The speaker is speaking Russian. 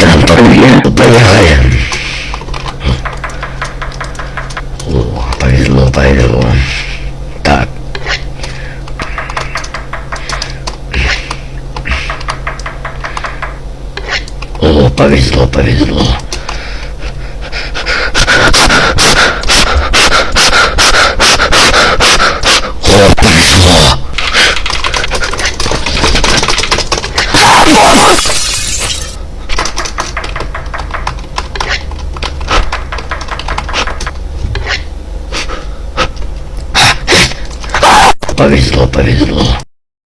Да, поехали. О, повезло, повезло. Так. О, повезло, повезло. О, повезло. Повезло, повезло.